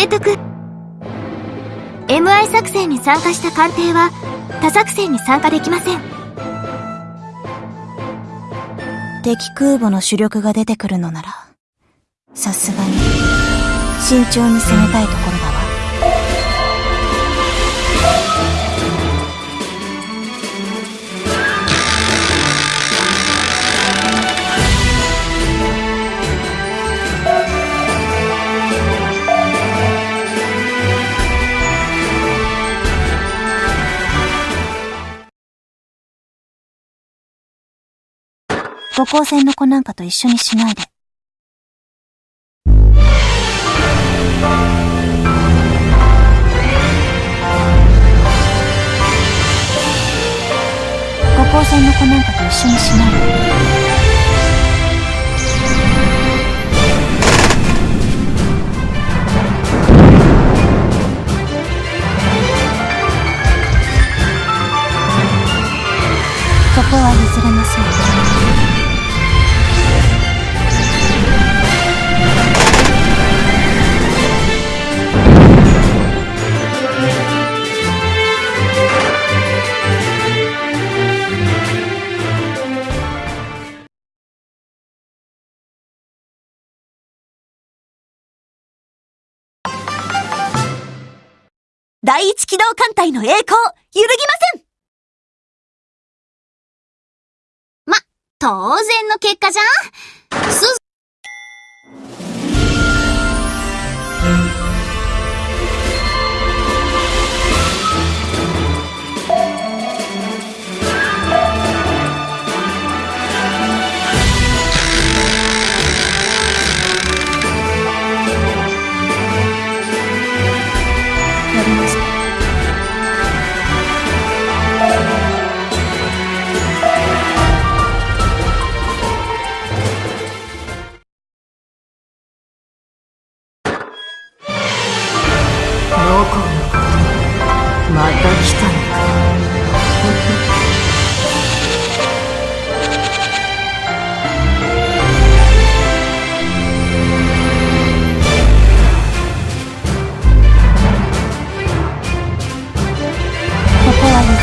提督。MI 作戦に参加した艦艇は他作戦に参加できません。敵空母の主力が出てくるのならさすがに慎重に攻めたいところだわ。五光線の子なんかと一緒にしないで。五光線の子なんかと一緒にしないで。第一機動艦隊の栄光、揺るぎません。ま当然の結果じゃん。す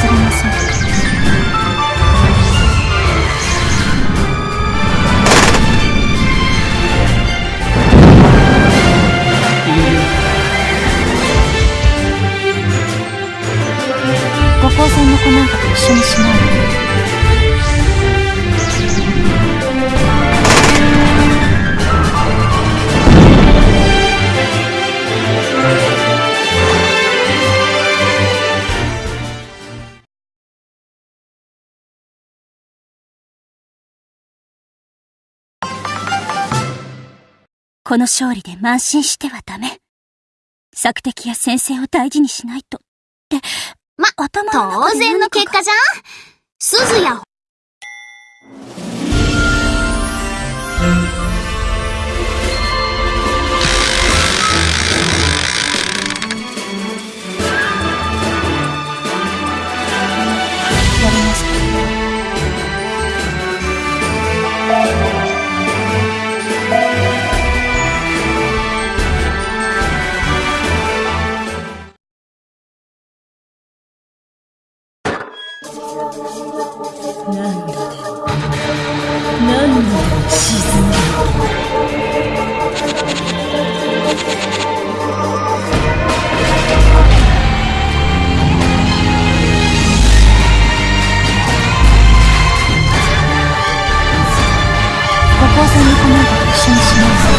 こは譲れません。五光線の子なんかと一緒にしないで。この勝利で慢心してはダメ。索敵や先生を大事にしないと。って、ま、頭の当然の結果じゃん鈴や光線の粉が一緒にしない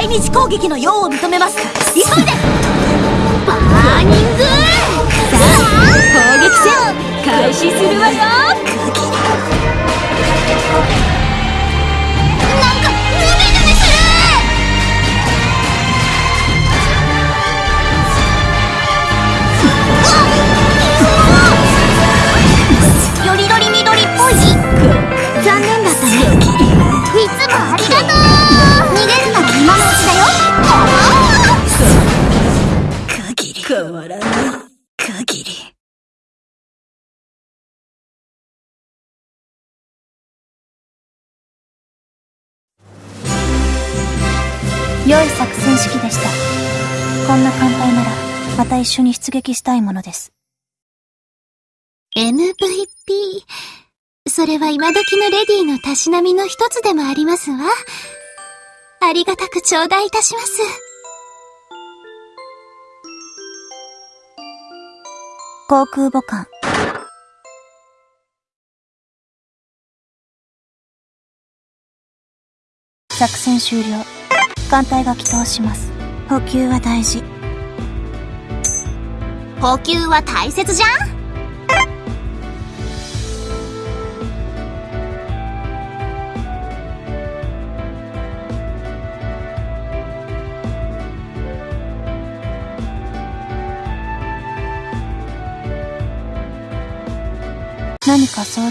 発艦大日攻撃の用を認めます。急いで良い作戦式でしたこんな艦隊ならまた一緒に出撃したいものです MVP。それは今時のレディーのたしなみの一つでもありますわ。ありがたく頂戴いたします。航空母艦作戦終了艦隊が帰投します。補給は大事。補給は大切じゃん？何か相談